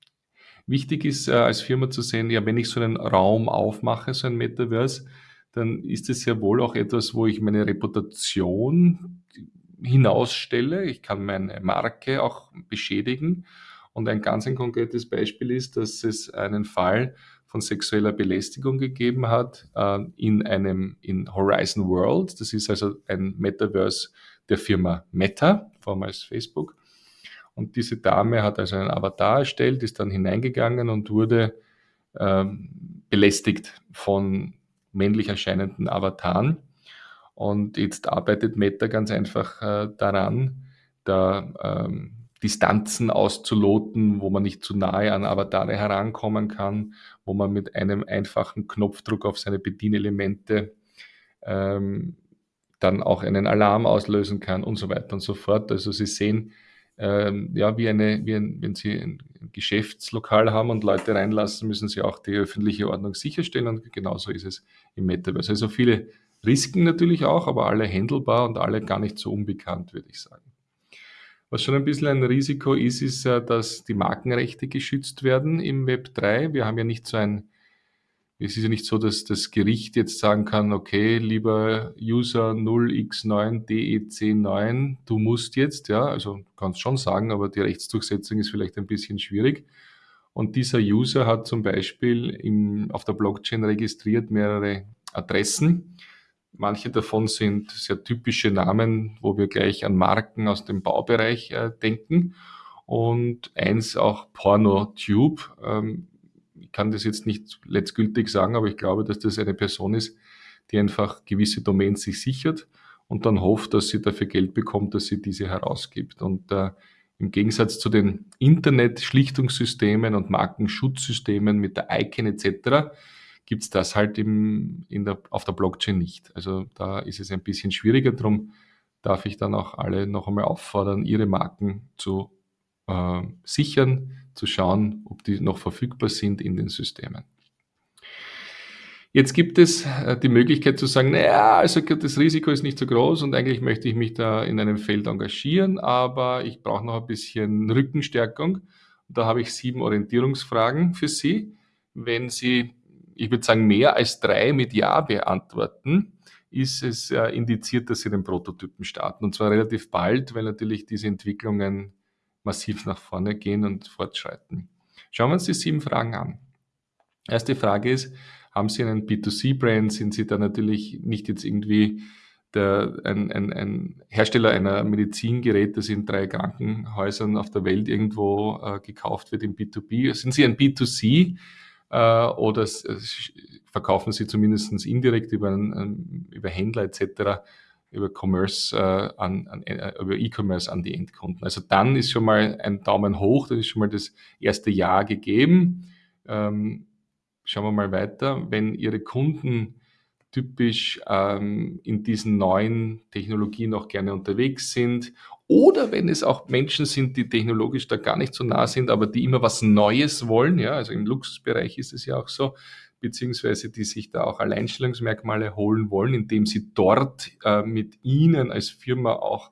S1: Wichtig ist äh, als Firma zu sehen, ja, wenn ich so einen Raum aufmache, so ein Metaverse, dann ist es ja wohl auch etwas, wo ich meine Reputation hinausstelle. Ich kann meine Marke auch beschädigen. Und ein ganz ein konkretes Beispiel ist, dass es einen Fall von sexueller Belästigung gegeben hat äh, in einem in Horizon World. Das ist also ein Metaverse der Firma Meta, vormals Facebook. Und diese Dame hat also einen Avatar erstellt, ist dann hineingegangen und wurde ähm, belästigt von männlich erscheinenden Avataren. Und jetzt arbeitet Meta ganz einfach äh, daran, da ähm, Distanzen auszuloten, wo man nicht zu nahe an Avatare herankommen kann, wo man mit einem einfachen Knopfdruck auf seine Bedienelemente ähm, dann auch einen Alarm auslösen kann und so weiter und so fort. Also Sie sehen, ähm, ja, wie eine, wie ein, wenn Sie ein Geschäftslokal haben und Leute reinlassen, müssen Sie auch die öffentliche Ordnung sicherstellen und genauso ist es im Metaverse. Also viele Risiken natürlich auch, aber alle handelbar und alle gar nicht so unbekannt, würde ich sagen. Was schon ein bisschen ein Risiko ist, ist, dass die Markenrechte geschützt werden im Web 3. Wir haben ja nicht so ein es ist ja nicht so, dass das Gericht jetzt sagen kann, okay, lieber User 0x9DEC9, du musst jetzt, ja, also kannst schon sagen, aber die Rechtsdurchsetzung ist vielleicht ein bisschen schwierig. Und dieser User hat zum Beispiel im, auf der Blockchain registriert mehrere Adressen. Manche davon sind sehr typische Namen, wo wir gleich an Marken aus dem Baubereich äh, denken. Und eins auch PornoTube. Ähm, ich kann das jetzt nicht letztgültig sagen, aber ich glaube, dass das eine Person ist, die einfach gewisse Domains sich sichert und dann hofft, dass sie dafür Geld bekommt, dass sie diese herausgibt. Und äh, im Gegensatz zu den Internet-Schlichtungssystemen und Markenschutzsystemen mit der ICANN etc. gibt es das halt im, in der, auf der Blockchain nicht. Also da ist es ein bisschen schwieriger. Darum darf ich dann auch alle noch einmal auffordern, ihre Marken zu äh, sichern, zu schauen, ob die noch verfügbar sind in den Systemen. Jetzt gibt es äh, die Möglichkeit zu sagen, naja, also das Risiko ist nicht so groß und eigentlich möchte ich mich da in einem Feld engagieren, aber ich brauche noch ein bisschen Rückenstärkung. Da habe ich sieben Orientierungsfragen für Sie. Wenn Sie, ich würde sagen, mehr als drei mit Ja beantworten, ist es äh, indiziert, dass Sie den Prototypen starten. Und zwar relativ bald, weil natürlich diese Entwicklungen massiv nach vorne gehen und fortschreiten. Schauen wir uns die sieben Fragen an. Erste Frage ist, haben Sie einen B2C-Brand? Sind Sie da natürlich nicht jetzt irgendwie der, ein, ein, ein, Hersteller einer Medizingerät, das in drei Krankenhäusern auf der Welt irgendwo äh, gekauft wird im B2B? Sind Sie ein B2C äh, oder verkaufen Sie zumindest indirekt über, einen, über Händler etc über Commerce äh, an, an äh, über E-Commerce an die Endkunden. Also dann ist schon mal ein Daumen hoch, dann ist schon mal das erste Jahr gegeben. Ähm, schauen wir mal weiter. Wenn Ihre Kunden typisch ähm, in diesen neuen Technologien auch gerne unterwegs sind oder wenn es auch Menschen sind, die technologisch da gar nicht so nah sind, aber die immer was Neues wollen, ja, also im Luxusbereich ist es ja auch so, beziehungsweise die sich da auch Alleinstellungsmerkmale holen wollen, indem sie dort äh, mit Ihnen als Firma auch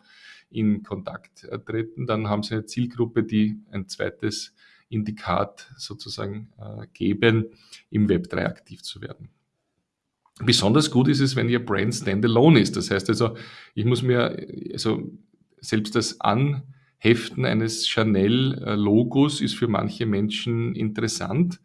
S1: in Kontakt äh, treten. Dann haben Sie eine Zielgruppe, die ein zweites Indikat sozusagen äh, geben, im Web 3 aktiv zu werden. Besonders gut ist es, wenn Ihr Brand standalone ist. Das heißt also, ich muss mir, also selbst das Anheften eines Chanel-Logos ist für manche Menschen interessant.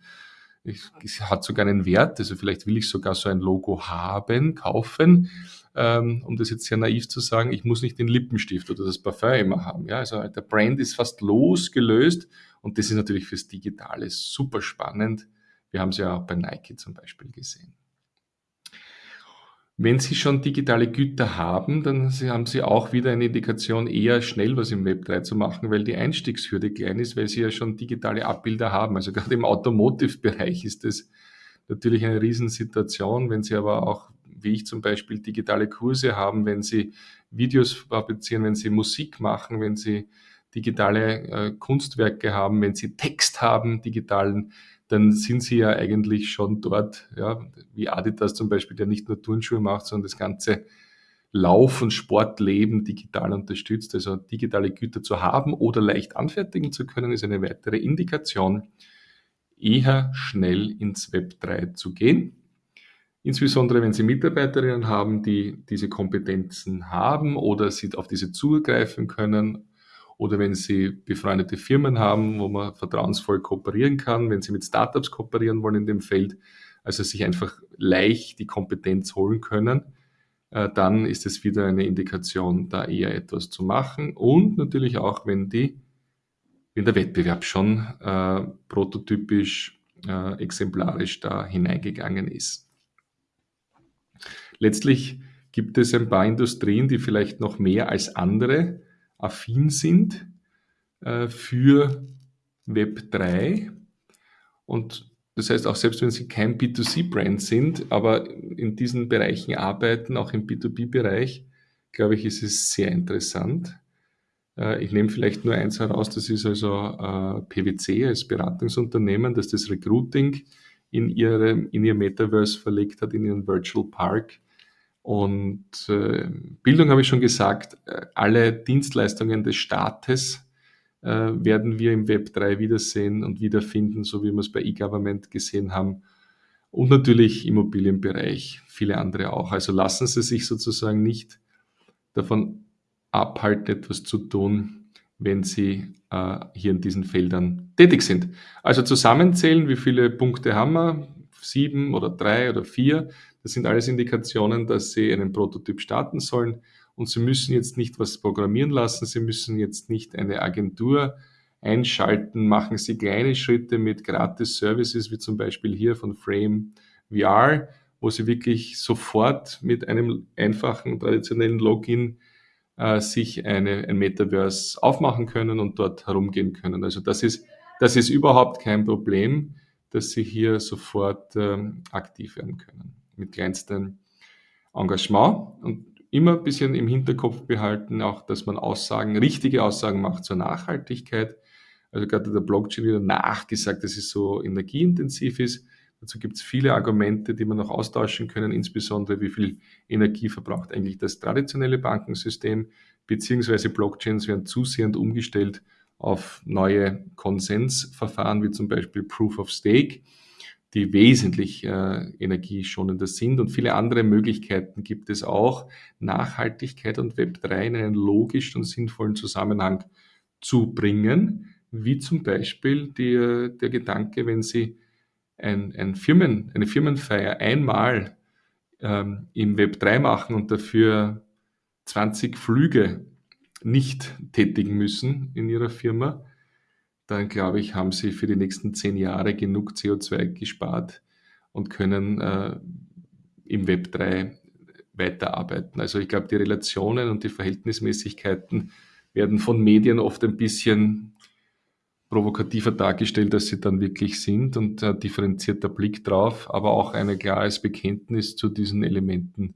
S1: Es hat sogar einen Wert, also vielleicht will ich sogar so ein Logo haben, kaufen, ähm, um das jetzt sehr naiv zu sagen, ich muss nicht den Lippenstift oder das Parfum immer haben. Ja, also der Brand ist fast losgelöst und das ist natürlich fürs Digitale super spannend. Wir haben es ja auch bei Nike zum Beispiel gesehen. Wenn Sie schon digitale Güter haben, dann haben Sie auch wieder eine Indikation, eher schnell was im Web 3 zu machen, weil die Einstiegshürde klein ist, weil Sie ja schon digitale Abbilder haben. Also gerade im Automotive-Bereich ist das natürlich eine Riesensituation. Wenn Sie aber auch, wie ich zum Beispiel, digitale Kurse haben, wenn Sie Videos fabrizieren, wenn Sie Musik machen, wenn Sie digitale äh, Kunstwerke haben, wenn Sie Text haben, digitalen, dann sind sie ja eigentlich schon dort, ja, wie Adidas zum Beispiel, der nicht nur Turnschuhe macht, sondern das ganze Lauf- und Sportleben digital unterstützt. Also digitale Güter zu haben oder leicht anfertigen zu können, ist eine weitere Indikation, eher schnell ins Web 3 zu gehen. Insbesondere wenn Sie Mitarbeiterinnen haben, die diese Kompetenzen haben oder sie auf diese zugreifen können oder wenn Sie befreundete Firmen haben, wo man vertrauensvoll kooperieren kann, wenn Sie mit Startups kooperieren wollen in dem Feld, also sich einfach leicht die Kompetenz holen können, äh, dann ist es wieder eine Indikation, da eher etwas zu machen. Und natürlich auch, wenn die, wenn der Wettbewerb schon äh, prototypisch, äh, exemplarisch da hineingegangen ist. Letztlich gibt es ein paar Industrien, die vielleicht noch mehr als andere affin sind äh, für Web 3. Und das heißt, auch selbst wenn Sie kein B2C-Brand sind, aber in diesen Bereichen arbeiten, auch im B2B-Bereich, glaube ich, ist es sehr interessant. Äh, ich nehme vielleicht nur eins heraus, das ist also äh, PwC als Beratungsunternehmen, das das Recruiting in, ihre, in ihr Metaverse verlegt hat, in ihren Virtual Park und äh, Bildung habe ich schon gesagt, äh, alle Dienstleistungen des Staates äh, werden wir im Web 3 wiedersehen und wiederfinden, so wie wir es bei E-Government gesehen haben. Und natürlich Immobilienbereich, viele andere auch. Also lassen Sie sich sozusagen nicht davon abhalten, etwas zu tun, wenn Sie äh, hier in diesen Feldern tätig sind. Also zusammenzählen, wie viele Punkte haben wir? Sieben oder drei oder vier. Das sind alles Indikationen, dass Sie einen Prototyp starten sollen. Und Sie müssen jetzt nicht was programmieren lassen. Sie müssen jetzt nicht eine Agentur einschalten. Machen Sie kleine Schritte mit gratis Services, wie zum Beispiel hier von Frame VR, wo Sie wirklich sofort mit einem einfachen traditionellen Login äh, sich eine, ein Metaverse aufmachen können und dort herumgehen können. Also das ist, das ist überhaupt kein Problem, dass Sie hier sofort ähm, aktiv werden können mit kleinstem Engagement und immer ein bisschen im Hinterkopf behalten, auch dass man Aussagen, richtige Aussagen macht zur Nachhaltigkeit. Also gerade der Blockchain wieder nachgesagt, dass es so energieintensiv ist. Dazu gibt es viele Argumente, die man noch austauschen können, insbesondere wie viel Energie verbraucht eigentlich das traditionelle Bankensystem, beziehungsweise Blockchains werden zusehend umgestellt auf neue Konsensverfahren, wie zum Beispiel Proof of Stake die wesentlich äh, energieschonender sind. Und viele andere Möglichkeiten gibt es auch, Nachhaltigkeit und Web3 in einen logischen und sinnvollen Zusammenhang zu bringen, wie zum Beispiel der, der Gedanke, wenn Sie ein, ein Firmen, eine Firmenfeier einmal ähm, im Web3 machen und dafür 20 Flüge nicht tätigen müssen in Ihrer Firma, dann glaube ich, haben sie für die nächsten zehn Jahre genug CO2 gespart und können äh, im Web 3 weiterarbeiten. Also ich glaube, die Relationen und die Verhältnismäßigkeiten werden von Medien oft ein bisschen provokativer dargestellt, als sie dann wirklich sind und ein differenzierter Blick drauf, aber auch ein klares Bekenntnis zu diesen Elementen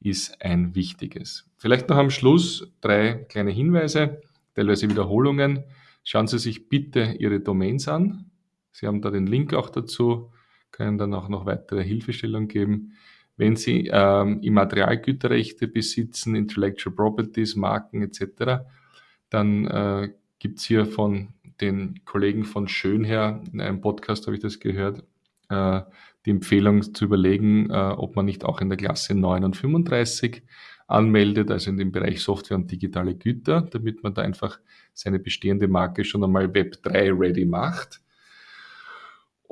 S1: ist ein wichtiges. Vielleicht noch am Schluss drei kleine Hinweise, teilweise Wiederholungen. Schauen Sie sich bitte Ihre Domains an. Sie haben da den Link auch dazu, können dann auch noch weitere Hilfestellung geben. Wenn Sie ähm, Immaterialgüterrechte besitzen, Intellectual Properties, Marken etc., dann äh, gibt es hier von den Kollegen von Schönher, in einem Podcast habe ich das gehört, äh, die Empfehlung zu überlegen, äh, ob man nicht auch in der Klasse 9 und 35 anmeldet, also in dem Bereich Software und digitale Güter, damit man da einfach seine bestehende Marke schon einmal Web 3 ready macht.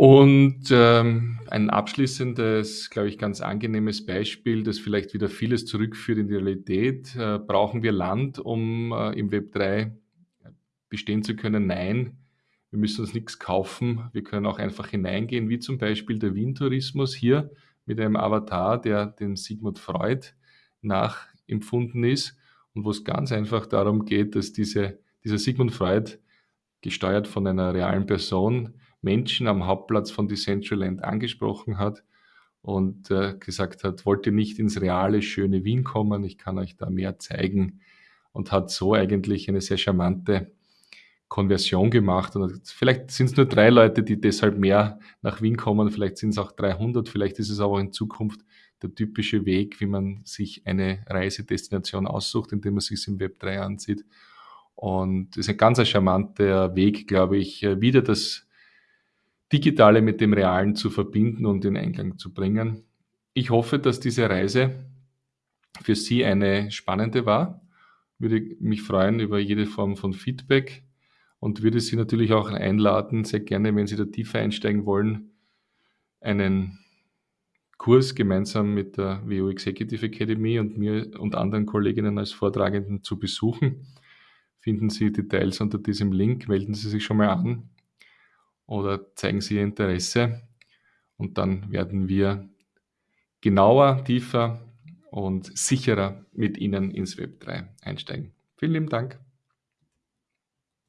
S1: Und ähm, ein abschließendes, glaube ich, ganz angenehmes Beispiel, das vielleicht wieder vieles zurückführt in die Realität. Äh, brauchen wir Land, um äh, im Web 3 bestehen zu können? Nein, wir müssen uns nichts kaufen. Wir können auch einfach hineingehen, wie zum Beispiel der Wien-Tourismus hier mit einem Avatar, der dem Sigmund Freud nachempfunden ist und wo es ganz einfach darum geht, dass diese, dieser Sigmund Freud, gesteuert von einer realen Person, Menschen am Hauptplatz von Decentraland angesprochen hat und äh, gesagt hat, wollt ihr nicht ins reale, schöne Wien kommen, ich kann euch da mehr zeigen und hat so eigentlich eine sehr charmante Konversion gemacht. Und vielleicht sind es nur drei Leute, die deshalb mehr nach Wien kommen, vielleicht sind es auch 300, vielleicht ist es aber in Zukunft der typische Weg, wie man sich eine Reisedestination aussucht, indem man sich im Web 3 ansieht. Und es ist ein ganz charmanter Weg, glaube ich, wieder das Digitale mit dem Realen zu verbinden und in Einklang zu bringen. Ich hoffe, dass diese Reise für Sie eine spannende war. Würde mich freuen über jede Form von Feedback und würde Sie natürlich auch einladen, sehr gerne, wenn Sie da tiefer einsteigen wollen, einen Kurs gemeinsam mit der WO Executive Academy und mir und anderen Kolleginnen als Vortragenden zu besuchen. Finden Sie Details unter diesem Link, melden Sie sich schon mal an oder zeigen Sie Ihr Interesse und dann werden wir genauer, tiefer und sicherer mit Ihnen ins Web 3 einsteigen. Vielen lieben Dank.